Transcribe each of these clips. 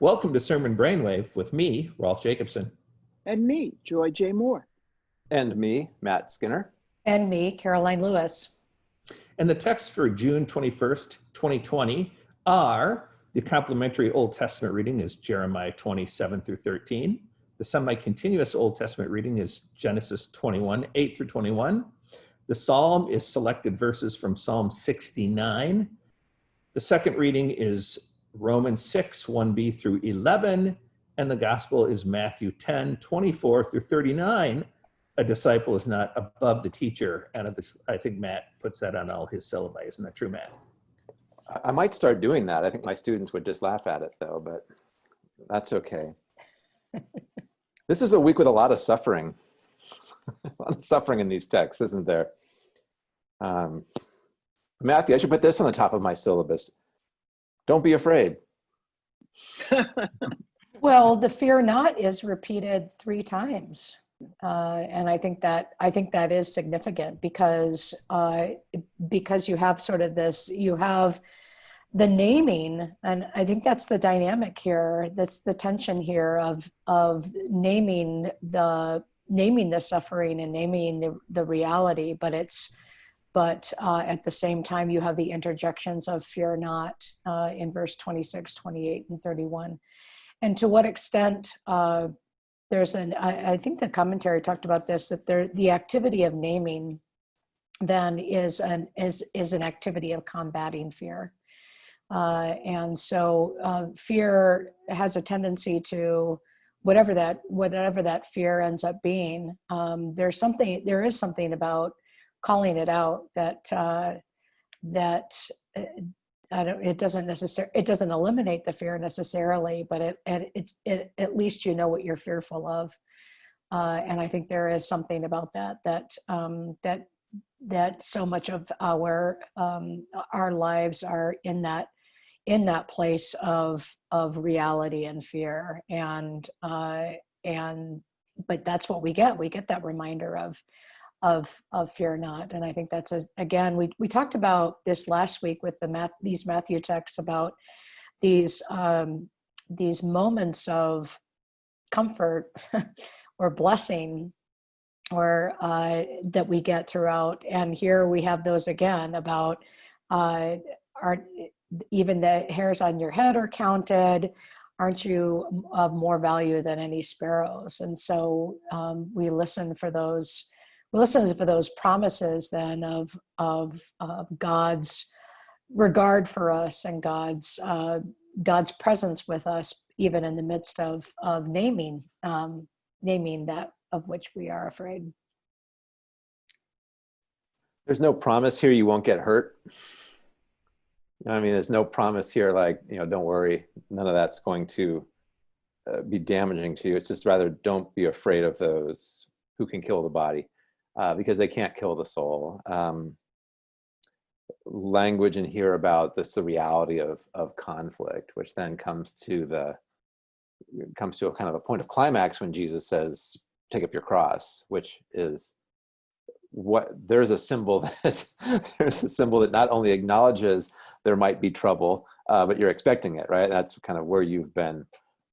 Welcome to Sermon Brainwave with me, Rolf Jacobson. And me, Joy J. Moore. And me, Matt Skinner. And me, Karoline Lewis. And the texts for June 21st, 2020 are the complementary Old Testament reading is Jeremiah 27 through 13. The semi-continuous Old Testament reading is Genesis 21, 8 through 21. The Psalm is selected verses from Psalm 69. The second reading is Romans 6, 1b through 11. And the gospel is Matthew 10, 24 through 39. A disciple is not above the teacher. And I think Matt puts that on all his syllabi. Isn't that true, Matt? I might start doing that. I think my students would just laugh at it though, but that's okay. this is a week with a lot of suffering. a lot of suffering in these texts, isn't there? Um, Matthew, I should put this on the top of my syllabus. Don't be afraid. well, the fear not is repeated three times. Uh, and I think that I think that is significant because uh, because you have sort of this you have the naming and I think that's the dynamic here that's the tension here of of naming the naming the suffering and naming the, the reality but it's but uh, at the same time you have the interjections of fear not uh, in verse 26 28 and 31 and to what extent uh, there's an I, I, think the commentary talked about this that there the activity of naming then is an is is an activity of combating fear. Uh, and so uh, fear has a tendency to whatever that whatever that fear ends up being um, there's something there is something about calling it out that uh, that uh, it doesn't necessarily, it doesn't eliminate the fear necessarily, but it, it it's, it, at least you know what you're fearful of. Uh, and I think there is something about that, that, um, that, that so much of our, um, our lives are in that, in that place of, of reality and fear. And, uh, and, but that's what we get. We get that reminder of, of of fear not. And i think that's a, again we we talked about this last week with the math these matthew texts about these um these moments of comfort or blessing or uh that we get throughout. And here we have those again about uh are even the hairs on your head are counted. Aren't you of more value than any sparrows? And so um, we listen for those listen for those promises then of, of, of God's regard for us and God's, uh, God's presence with us, even in the midst of, of naming, um, naming that of which we are afraid. There's no promise here you won't get hurt. I mean, there's no promise here like, you know, don't worry, none of that's going to uh, be damaging to you. It's just rather don't be afraid of those who can kill the body uh, because they can't kill the soul. Um, language in here about this the reality of of conflict, which then comes to the comes to a kind of a point of climax when Jesus says, "Take up your cross," which is what there's a symbol that there's a symbol that not only acknowledges there might be trouble, uh, but you're expecting it, right? That's kind of where you've been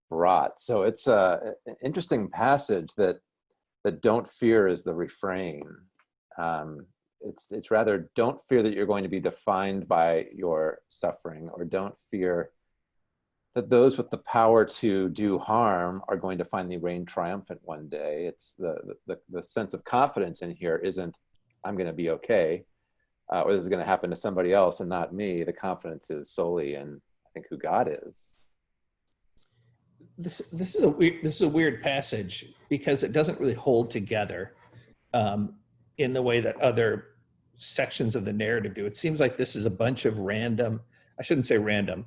brought. So it's a, an interesting passage that that don't fear is the refrain. Um, it's, it's rather don't fear that you're going to be defined by your suffering or don't fear that those with the power to do harm are going to finally reign triumphant one day. It's the, the, the sense of confidence in here isn't, I'm going to be okay, uh, or this is going to happen to somebody else and not me. The confidence is solely in, I think, who God is this this is a weird this is a weird passage because it doesn't really hold together um, in the way that other sections of the narrative do. It seems like this is a bunch of random, I shouldn't say random,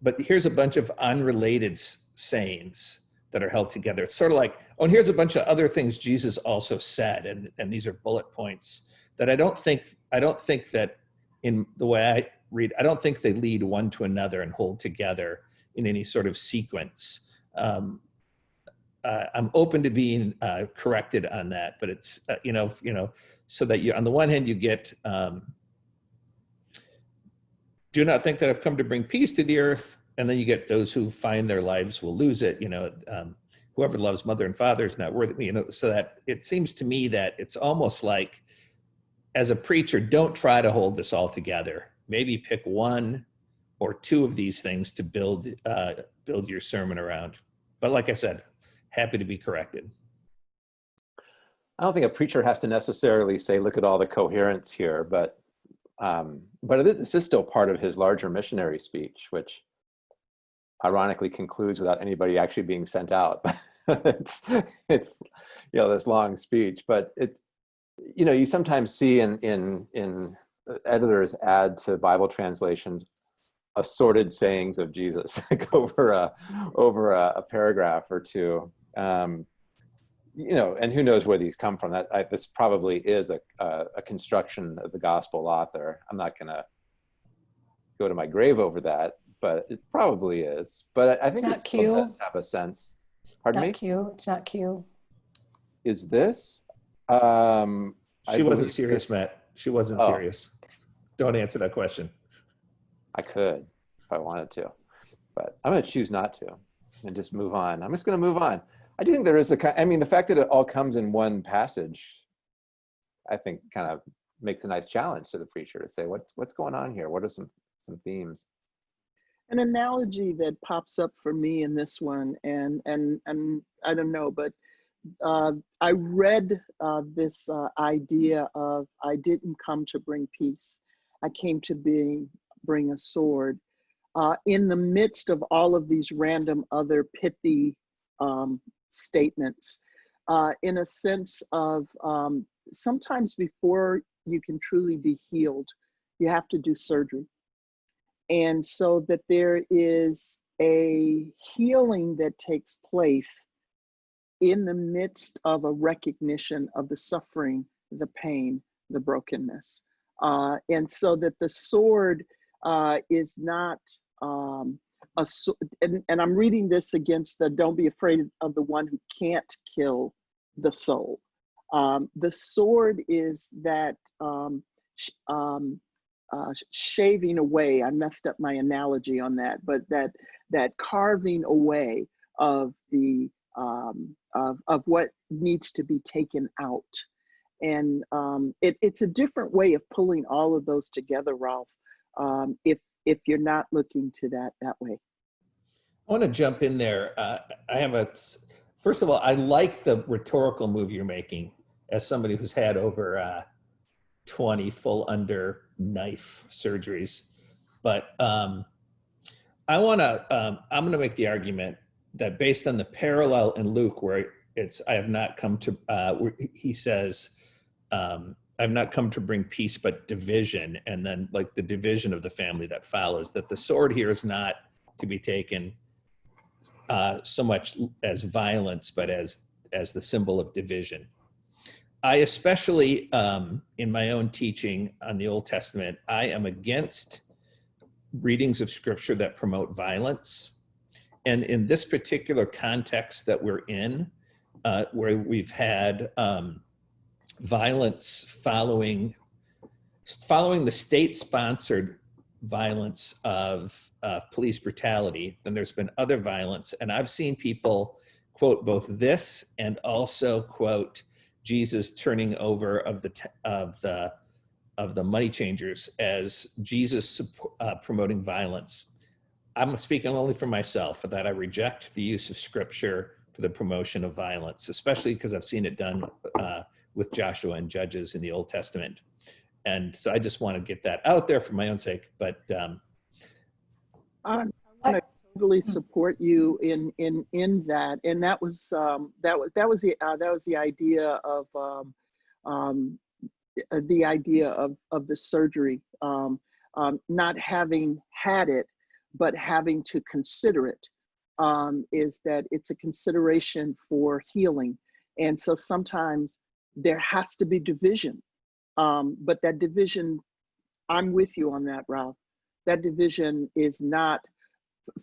but here's a bunch of unrelated sayings that are held together. It's sort of like, oh, and here's a bunch of other things Jesus also said, and, and these are bullet points that I don't think, I don't think that in the way I read, I don't think they lead one to another and hold together in any sort of sequence um, uh, I'm open to being uh, corrected on that, but it's, uh, you know, you know, so that you, on the one hand, you get, um, do not think that I've come to bring peace to the earth. and then you get those who find their lives will lose it. You know, um, whoever loves mother and father is not worthy. You know, so that it seems to me that it's almost like, as a preacher, don't try to hold this all together. Maybe pick one or two of these things to build uh, build your sermon around. But like I said, happy to be corrected. I don't think a preacher has to necessarily say, look at all the coherence here, but um, but it is, this is still part of his larger missionary speech, which ironically concludes without anybody actually being sent out. it's, it's, you know, this long speech, but it's, you know, you sometimes see in, in, in editors add to Bible translations assorted sayings of Jesus like over a, over a, a paragraph or two. Um, you know, and who knows where these come from? That I, this probably is a, a, a construction of the gospel author. I'm not going to go to my grave over that, but it probably is. But I, I think not it still Q. does have a sense. Pardon Not me. Q. It's not Q. Is this? Um, I She wasn't serious, this- Matt. She wasn't Oh. serious. Don't answer that question. I could if I wanted to, but I'm going to choose not to and just move on. I'm just going to move on. I do think there is a, ki- I mean, the fact that it all comes in one passage, I think kind of makes a nice challenge to the preacher to say, what's, what's going on here? What are some, some themes? An analogy that pops up for me in this one, and and and I don't know, but uh, I read uh, this uh, idea of I didn't come to bring peace. I came to be, bring a sword. Uh, in the midst of all of these random other pithy um, statements, uh, in a sense of um, sometimes before you can truly be healed, you have to do surgery. And so that there is a healing that takes place in the midst of a recognition of the suffering, the pain, the brokenness. Uh, and so that the sword uh, is not um, a and, and I'm reading this against the don't be afraid of the one who can't kill the soul. Um, the sword is that um, sh- um, uh, shaving away. I messed up my analogy on that, but that that carving away of the um, of of what needs to be taken out, and um, it, it's a different way of pulling all of those together, Rolf. Um, if if you're not looking to that that way. I want to jump in there. Uh, I have a, first of all, I like the rhetorical move you're making as somebody who's had over uh, 20 full under knife surgeries. But um, I want to, um, I'm going to make the argument that based on the parallel in Luke, where it's, I have not come to, uh, he says, um, I've not come to bring peace, but division. And then like the division of the family that follows, that the sword here is not to be taken uh, so much as violence, but as as the symbol of division. I especially, um, in my own teaching on the Old Testament, I am against readings of Scripture that promote violence. And in this particular context that we're in, uh, where we've had um, violence following following the state-sponsored violence of uh, police brutality, then there's been other violence. And I've seen people quote both this and also quote Jesus turning over of the of the of the money changers as Jesus uh, promoting violence. I'm speaking only for myself that I reject the use of scripture for the promotion of violence, especially because I've seen it done uh, with Joshua and Judges in the Old Testament. And so I just want to get that out there for my own sake. But um, I want to totally support you in in in that, and that was um, that was that was the uh, that was the idea of um, um, uh, the idea of of the surgery, um, um, not having had it, but having to consider it, um, is that it's a consideration for healing, and so sometimes there has to be division, um, but that division, I'm with you on that, Rolf. That division is not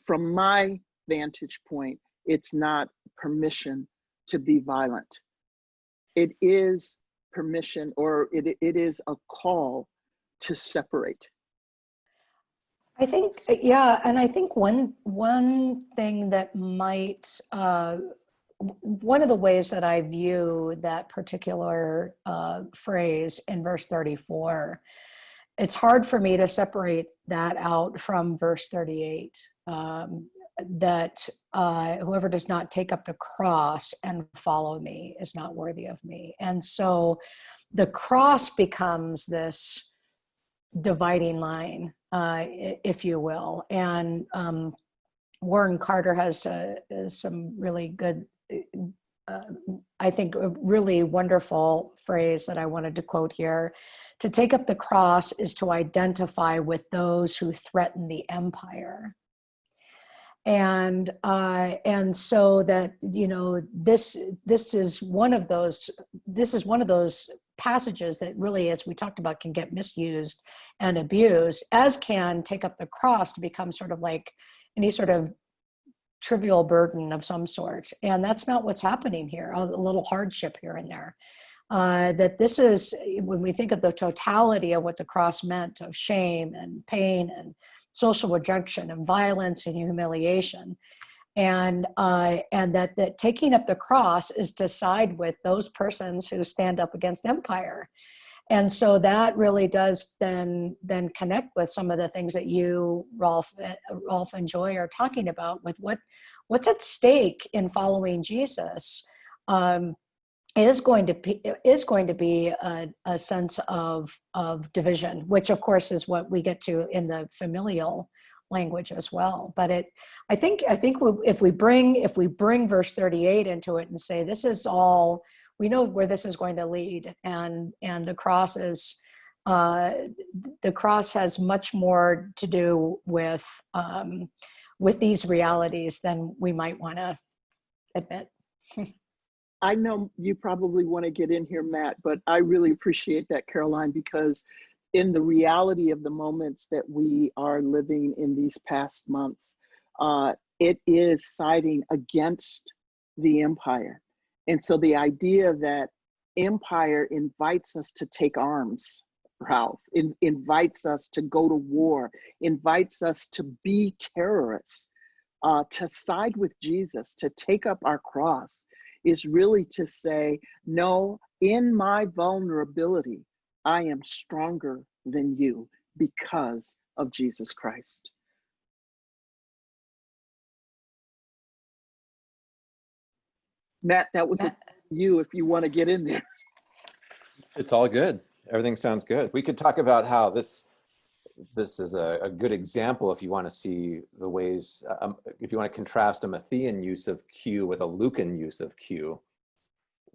from my vantage point, it's not permission to be violent. It is permission or it, it is a call to separate. I think, yeah, and I think one one thing that might uh, one of the ways that I view that particular uh, phrase in verse 34, it's hard for me to separate that out from verse 38. Um, that uh, whoever does not take up the cross and follow me is not worthy of me. And so the cross becomes this dividing line, uh, if you will. And um, Warren Carter has uh, some really good, uh, I think, a really wonderful phrase that I wanted to quote here. To take up the cross is to identify with those who threaten the empire and uh, and so that you know this this is one of those this is one of those passages that really as we talked about can get misused and abused as can take up the cross to become sort of like any sort of trivial burden of some sort and that's not what's happening here a little hardship here and there. Uh, that this is when we think of the totality of what the cross meant of shame and pain and social rejection and violence and humiliation and uh, and that that taking up the cross is to side with those persons who stand up against empire and so that really does then then connect with some of the things that you rolf uh, rolf and joy are talking about with what what's at stake in following jesus um, is going to be is going to be a, a sense of of division which of course is what we get to in the familial language as well. But it i think i think we, if we bring if we bring verse 38 into it and say this is all we know where this is going to lead and and the cross is uh the cross has much more to do with um with these realities than we might want to admit I know you probably want to get in here, Matt, but I really appreciate that, Karoline, because in the reality of the moments that we are living in these past months, uh, it is siding against the empire. And so the idea that empire invites us to take arms, Rolf, in, invites us to go to war, invites us to be terrorists, uh, to side with Jesus, to take up our cross is really to say, no, in my vulnerability, I am stronger than you because of Jesus Christ. Matt, that was a, you if you want to get in there. It's all good. Everything sounds good. We could talk about how this this is a, a good example if you want to see the ways, um, if you want to contrast a Matthean use of Q with a Lucan use of Q,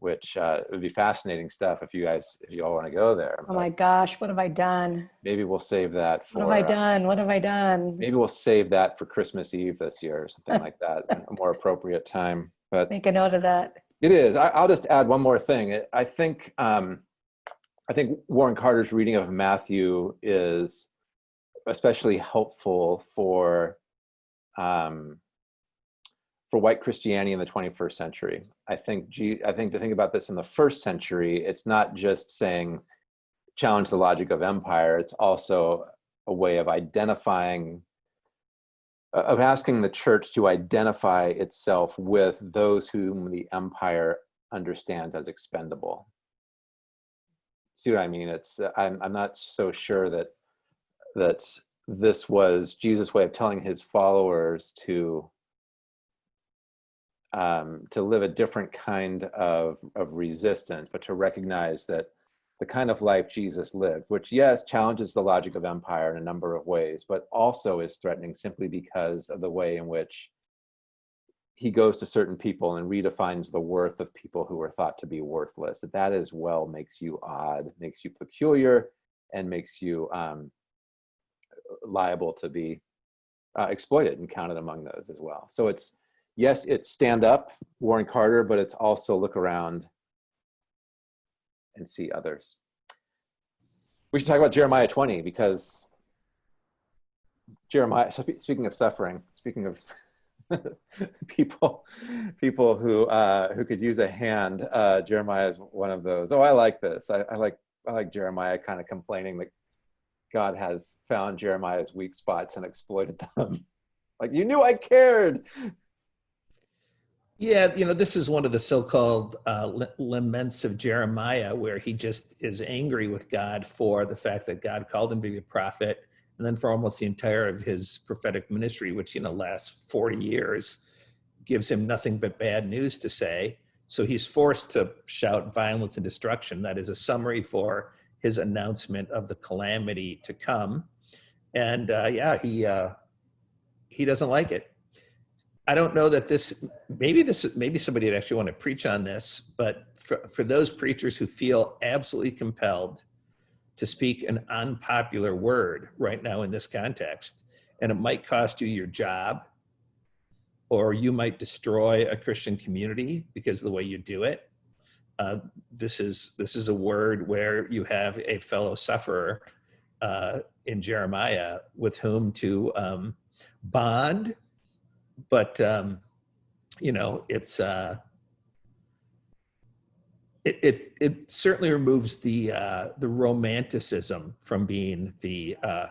which uh, would be fascinating stuff if you guys, if you all want to go there. oh my gosh what have i done Maybe we'll save that for. what have i uh, done what have i done maybe we'll save that for Christmas Eve this year or something like that, a more appropriate time. But make a note of that it is. I, I'll just add one more thing. I think um, I think Warren Carter's reading of Matthew is especially helpful for um, for white Christianity in the 21st century. I think G, I think to think about this in the first century, it's not just saying challenge the logic of empire. It's also a way of identifying of asking the church to identify itself with those whom the empire understands as expendable. See what I mean? It's I'm I'm not so sure that that this was Jesus' way of telling his followers to um, to live a different kind of of resistance, but to recognize that the kind of life Jesus lived, which yes challenges the logic of empire in a number of ways, but also is threatening simply because of the way in which he goes to certain people and redefines the worth of people who are thought to be worthless. That that as well makes you odd, makes you peculiar, and makes you um, liable to be uh, exploited and counted among those as well. So it's yes, it's stand up, Warren Carter, but it's also look around and see others. We should talk about Jeremiah 20 because Jeremiah, speaking of suffering, speaking of people people who uh, who could use a hand, uh, Jeremiah is one of those. Oh, I like this. I, I like I like Jeremiah kind of complaining that God has found Jeremiah's weak spots and exploited them. like you knew I cared. Yeah, you know, this is one of the so-called uh, laments of Jeremiah, where he just is angry with God for the fact that God called him to be a prophet, and then for almost the entire of his prophetic ministry, which you know lasts forty years, gives him nothing but bad news to say. So he's forced to shout violence and destruction. That is a summary for his announcement of the calamity to come, and uh, yeah, he uh, he doesn't like it. I don't know that this, maybe this, maybe somebody would actually want to preach on this, but for, for those preachers who feel absolutely compelled to speak an unpopular word right now in this context, and it might cost you your job, or you might destroy a Christian community because of the way you do it. Uh, this is this is a word where you have a fellow sufferer uh, in Jeremiah with whom to um, bond but um, you know, it's uh, it, it it certainly removes the uh, the romanticism from being the uh,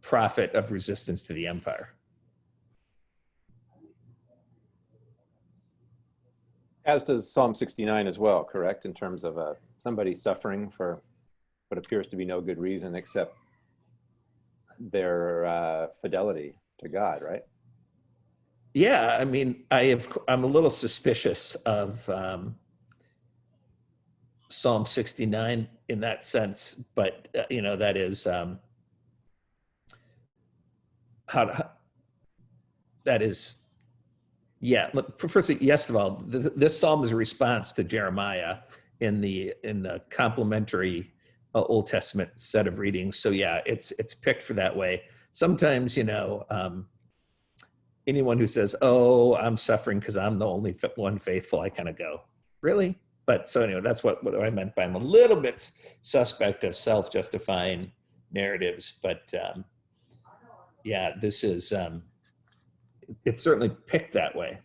prophet of resistance to the empire. As does Psalm 69 as well, correct? In terms of uh, somebody suffering for what appears to be no good reason except their uh, fidelity to God, right? Yeah, I mean, I have I'm a little suspicious of um, Psalm 69 in that sense, but uh, you know that is um, how, that is yeah. look, Firstly, yes of all, th- this psalm is a response to Jeremiah in the in the complementary uh, Old Testament set of readings. So yeah, it's it's picked for that way. Sometimes you know. Um, anyone who says, "Oh, I'm suffering because I'm the only one faithful," I kind of go, "Really?" But so anyway, that's what what I meant by I'm a little bit suspect of self-justifying narratives. But um, yeah, this is um, it's certainly picked that way.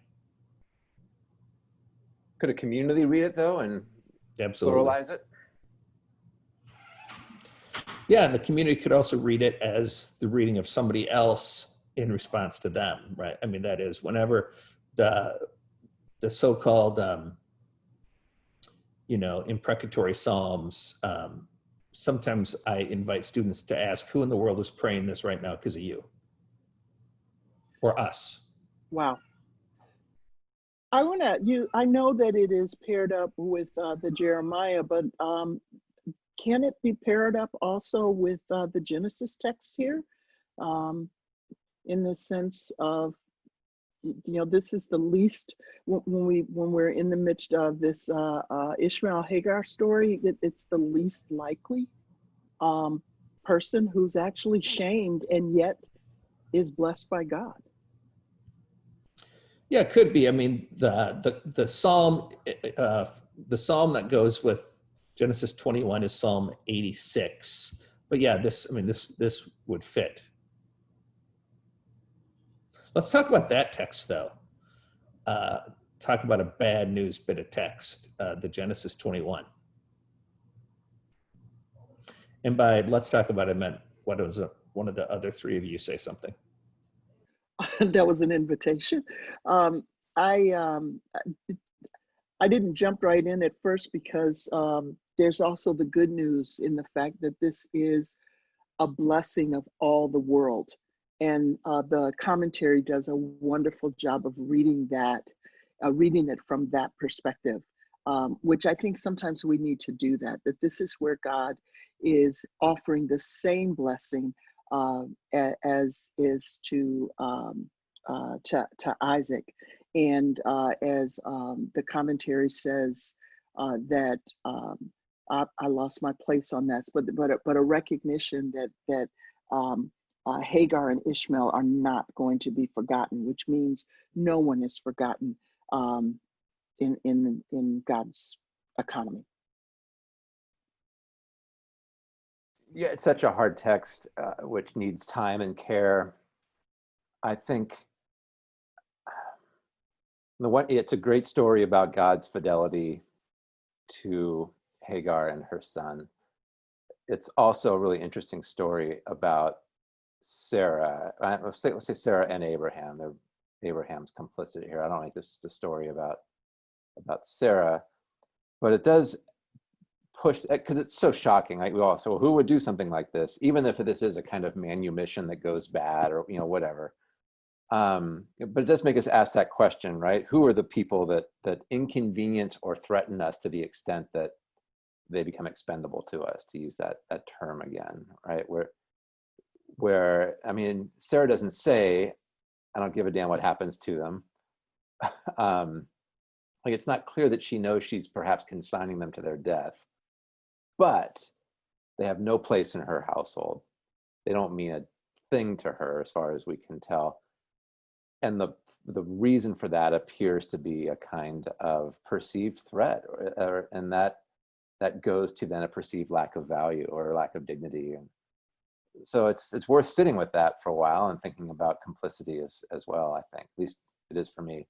Could a community read it though and Absolutely. pluralize it? Yeah, and the community could also read it as the reading of somebody else in response to them, right? I mean, that is whenever the the so-called um, you know imprecatory psalms. Um, sometimes I invite students to ask, "Who in the world is praying this right now because of you or us?" Wow. I want to you. I know that it is paired up with uh, the Jeremiah, but um, can it be paired up also with uh, the Genesis text here? Um, in the sense of you know this is the least when we when we're in the midst of this uh, uh, Ishmael Hagar story it, it's the least likely um, person who's actually shamed and yet is blessed by God. Yeah, it could be. I mean, the the the psalm, uh, the psalm that goes with Genesis 21 is Psalm 86. But yeah, this I mean this this would fit. Let's talk about that text though. Uh, talk about a bad news bit of text, uh, the Genesis 21. And by let's talk about it, meant what was a, one of the other three of you say something. that was an invitation. Um, I um, I didn't jump right in at first because um, there's also the good news in the fact that this is a blessing of all the world, and uh, the commentary does a wonderful job of reading that, uh, reading it from that perspective, um, which I think sometimes we need to do that. That this is where God is offering the same blessing uh, as is to um, uh, to, to Isaac, and uh, as um, the commentary says uh, that um, I, I lost my place on that, but but but a recognition that that um, uh, Hagar and Ishmael are not going to be forgotten, which means no one is forgotten um, in in in God's economy. Yeah, it's such a hard text, uh, which needs time and care. I think the one it's a great story about God's fidelity to Hagar and her son. it's also a really interesting story about Sarah. I, let's say, let's say Sarah and Abraham. They're Abraham's complicit here. I don't like this the story about about Sarah, but it does push because it's so shocking. Like we all so who would do something like this, even if this is a kind of manumission that goes bad or you know whatever. Um, but it does make us ask that question, right? Who are the people that that inconvenience or threaten us to the extent that they become expendable to us, to use that that term again, right? Where where I mean, Sarah doesn't say, I don't give a damn what happens to them. um, like it's not clear that she knows she's perhaps consigning them to their death, but they have no place in her household. They don't mean a thing to her as far as we can tell. And the the reason for that appears to be a kind of perceived threat or, or, and that that goes to then a perceived lack of value or lack of dignity and so it's it's worth sitting with that for a while and thinking about complicity as as well i think at least it is for me.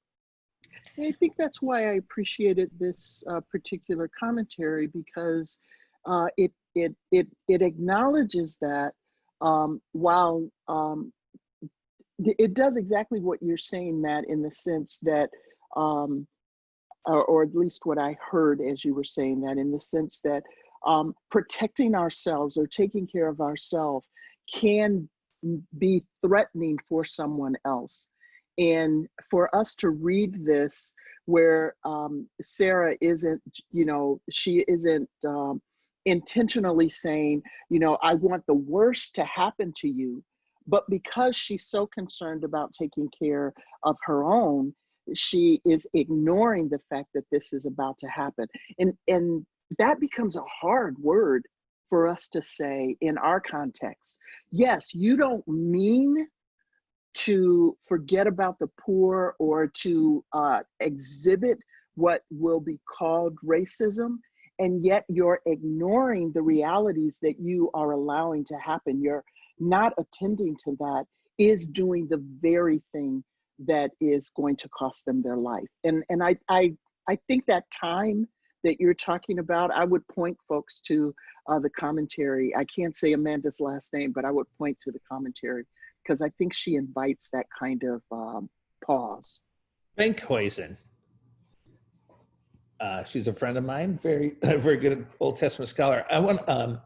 I think that's why I appreciated this uh, particular commentary because uh, it it it it acknowledges that um, while um, it does exactly what you're saying, Matt, in the sense that, um, or, or, at least what I heard as you were saying that, in the sense that um, protecting ourselves or taking care of ourselves can be threatening for someone else. And for us to read this, where um, Sarah isn't, you know, she isn't um, intentionally saying, you know, I want the worst to happen to you. But because she's so concerned about taking care of her own, she is ignoring the fact that this is about to happen. And, and that becomes a hard word for us to say in our context. Yes, you don't mean to forget about the poor or to uh, exhibit what will be called racism, and yet you're ignoring the realities that you are allowing to happen. You're not attending to that is doing the very thing that is going to cost them their life. And and I I I think that time that you're talking about, I would point folks to uh, the commentary. I can't say Amanda's last name, but I would point to the commentary because I think she invites that kind of um, pause. Benckhuysen. Uh, she's a friend of mine, very, very good Old Testament scholar. I want, um,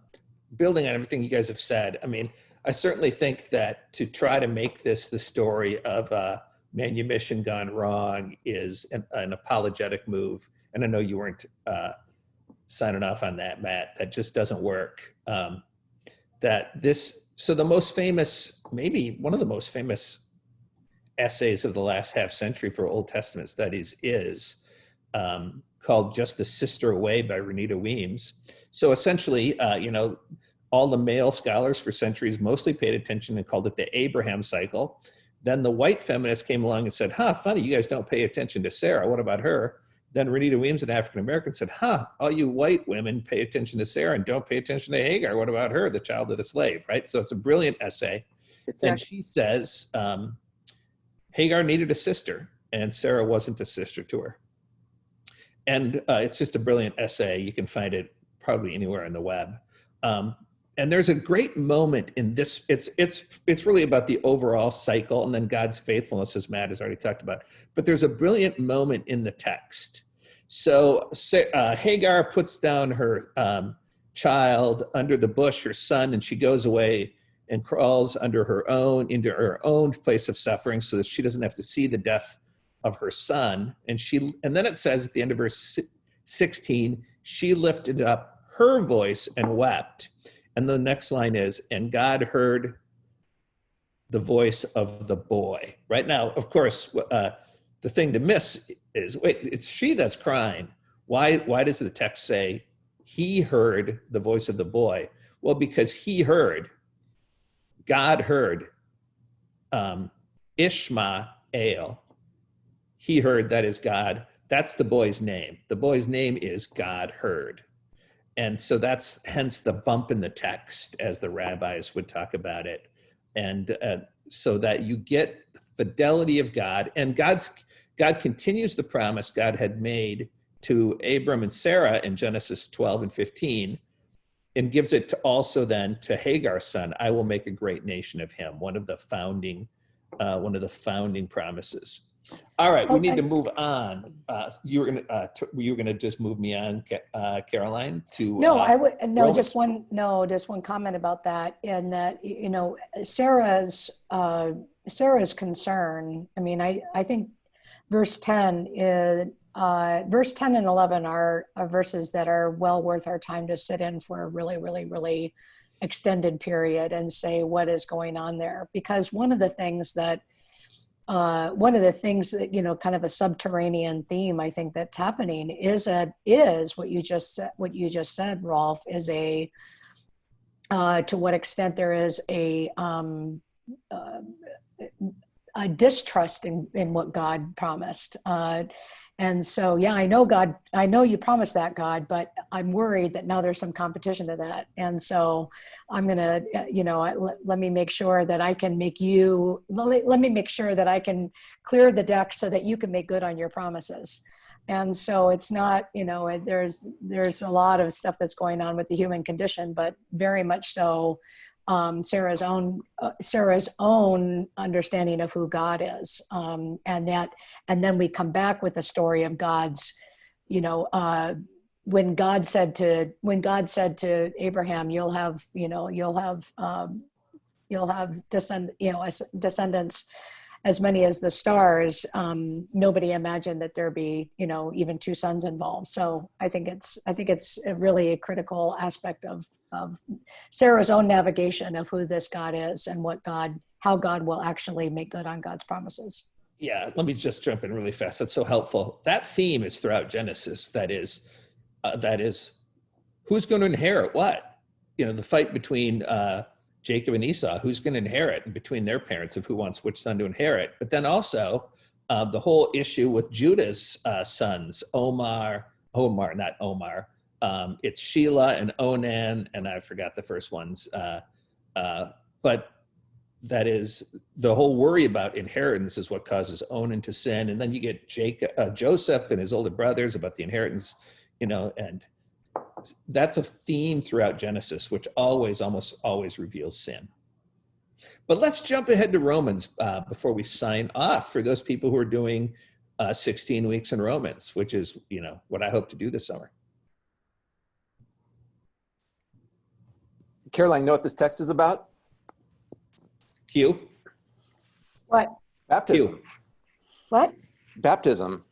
building on everything you guys have said, I mean, I certainly think that to try to make this the story of a manumission gone wrong is an, an apologetic move. And I know you weren't uh, signing off on that, Matt. That just doesn't work. Um, that this, so the most famous, maybe one of the most famous essays of the last half century for Old Testament studies is um, called Just the Sister Away by Renita Weems. So essentially, uh, you know, all the male scholars for centuries mostly paid attention and called it the Abraham cycle. Then the white feminists came along and said, huh, funny, you guys don't pay attention to Sarah. What about her? Then Renita Weems, an African American, said, huh, all you white women pay attention to Sarah and don't pay attention to Hagar. What about her, the child of the slave, right? So it's a brilliant essay. It's and she says, um, Hagar needed a sister and Sarah wasn't a sister to her. And uh, it's just a brilliant essay. You can find it probably anywhere on the web. Um, and there's a great moment in this it's it's it's really about the overall cycle and then god's faithfulness as matt has already talked about but there's a brilliant moment in the text so uh, hagar puts down her um, child under the bush her son and she goes away and crawls under her own into her own place of suffering so that she doesn't have to see the death of her son and she and then it says at the end of verse 16 she lifted up her voice and wept and the next line is, and God heard the voice of the boy. Right now, of course, uh, the thing to miss is, wait, it's she that's crying. Why, why does the text say he heard the voice of the boy? Well, because he heard, God heard um, Ishmael. He heard, that is God. That's the boy's name. The boy's name is God heard. And so that's hence the bump in the text as the rabbis would talk about it. And uh, so that you get fidelity of God and God's, God continues the promise God had made to Abram and Sarah in Genesis 12 and 15 and gives it to also then to Hagar's son, I will make a great nation of him, one of the founding, uh, one of the founding promises. All right, we need to move on. Uh, you were gonna, uh, t- you were gonna just move me on, uh, Karoline, to. No, uh, I would, no, Romans. just one, no, just one comment about that. And that, you know, Sarah's, uh, Sarah's concern, I mean, I, I think verse 10 is, uh, verse 10 and 11 are, are verses that are well worth our time to sit in for a really, really, really extended period and say what is going on there. Because one of the things that, uh, one of the things that you know, kind of a subterranean theme I think that's happening is a is what you just said, what you just said, Rolf, is a uh, to what extent there is a um, uh, a distrust in in what God promised. Uh, and so, yeah, I know God, I know you promised that God, but I'm worried that now there's some competition to that. And so I'm going to, you know, let, let me make sure that I can make you, let, let me make sure that I can clear the deck so that you can make good on your promises. And so it's not, you know, there's, there's a lot of stuff that's going on with the human condition, but very much so um, Sarah's own uh, Sarah's own understanding of who God is, um, and that, and then we come back with a story of God's, you know, uh, when God said to when God said to Abraham, "You'll have, you know, you'll have, um, you'll have descend, you know, descendants." As many as the stars um, nobody imagined that there'd be you know even two sons involved so i think it's i think it's a really a critical aspect of of sarah's own navigation of who this god is and what god how god will actually make good on god's promises Yeah, let me just jump in really fast. That's so helpful. That theme is throughout Genesis. That is, uh, that is, who's going to inherit what? You know, the fight between uh, Jacob and Esau, who's going to inherit, and between their parents of who wants which son to inherit. But then also uh, the whole issue with Judah's uh, sons, Omar, Omar, not Omar. Um, it's Shelah and Onan, and I forgot the first ones. Uh, uh, but that is the whole worry about inheritance is what causes Onan to sin, and then you get Jacob, uh, Joseph and his older brothers about the inheritance, you know, and that's a theme throughout Genesis, which always, almost always reveals sin. But let's jump ahead to Romans uh, before we sign off for those people who are doing uh, 16 weeks in Romans, which is, you know, what I hope to do this summer. Karoline, know what this text is about? Q. what Baptism. what Baptism.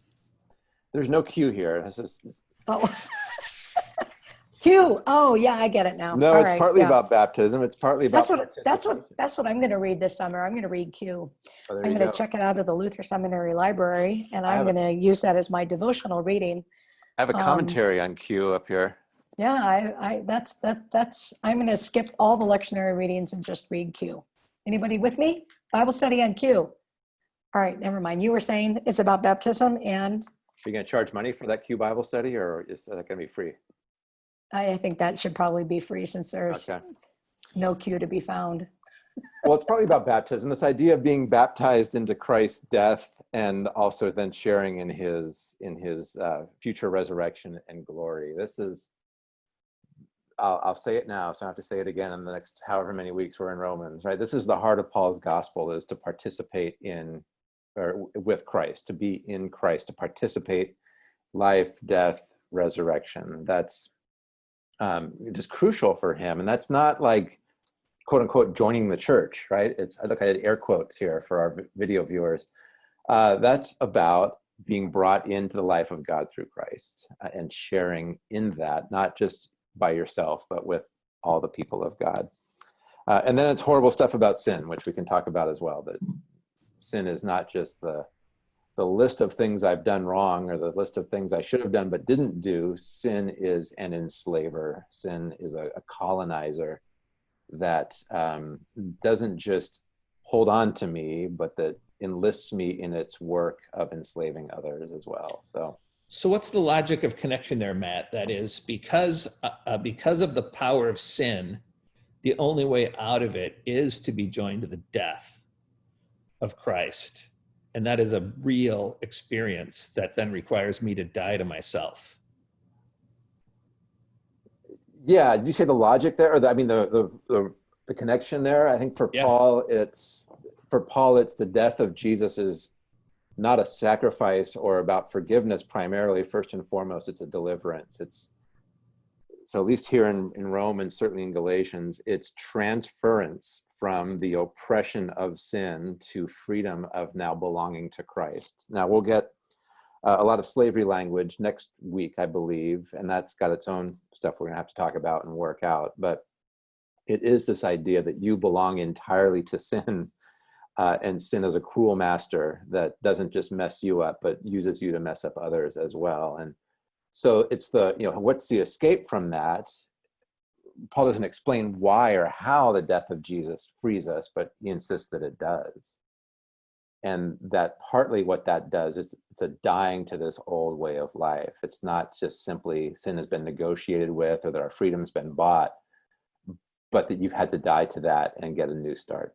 There's no Q here. This is oh Q. Oh, yeah, I get it now. no. All it's right, partly yeah. about baptism. It's partly about. That's what that's what that's what I'm going to read this summer. I'm going to read Q. Oh, I'm going to go. check it out of the Luther Seminary Library, and I'm going to use that as my devotional reading. I have a um, commentary on Q up here. Yeah, I, I that's that that's I'm going to skip all the lectionary readings and just read Q. Anybody with me? Bible study on Q. All right, never mind. You were saying it's about baptism, and Are you going to charge money for that Q Bible study, or is that going to be free? I I think that should probably be free since there's Okay. no Q to be found. Well, it's probably about baptism. This idea of being baptized into Christ's death, and also then sharing in his in his uh, future resurrection and glory. This is. I'll, I'll say it now, so I have to say it again in the next however many weeks we're in Romans, right? This is the heart of Paul's gospel: is to participate in, or with Christ, to be in Christ, to participate, life, death, resurrection. That's um, just crucial for him, and that's not like quote unquote joining the church, right? It's I look I did air quotes here for our video viewers. Uh, that's about being brought into the life of God through Christ uh, and sharing in that, not just by yourself, but with all the people of God. Uh, and then it's horrible stuff about sin, which we can talk about as well. That sin is not just the the list of things I've done wrong or the list of things I should have done but didn't do. Sin is an enslaver. Sin is a, a colonizer that um, doesn't just hold on to me, but that enlists me in its work of enslaving others as well. So, So what's the logic of connection there, Matt? That is because uh, uh, because of the power of sin, the only way out of it is to be joined to the death of Christ. And that is a real experience that then requires me to die to myself. Yeah, you say the logic there, or the, I mean the, the the the connection there? I think for Yeah. Paul, it's for Paul, it's the death of Jesus is not a sacrifice or about forgiveness primarily. First and foremost, it's a deliverance. It's so at least here in in Rome and certainly in Galatians, it's transference from the oppression of sin to freedom of now belonging to Christ. Now we'll get uh, a lot of slavery language next week, I believe, and that's got its own stuff we're gonna have to talk about and work out. But it is this idea that you belong entirely to sin, uh, and sin is a cruel master that doesn't just mess you up, but uses you to mess up others as well. And so it's the you know what's the escape from that? Paul doesn't explain why or how the death of Jesus frees us, but he insists that it does. And that partly what that does is it's a dying to this old way of life. It's not just simply sin has been negotiated with or that our freedom's been bought but that you've had to die to that and get a new start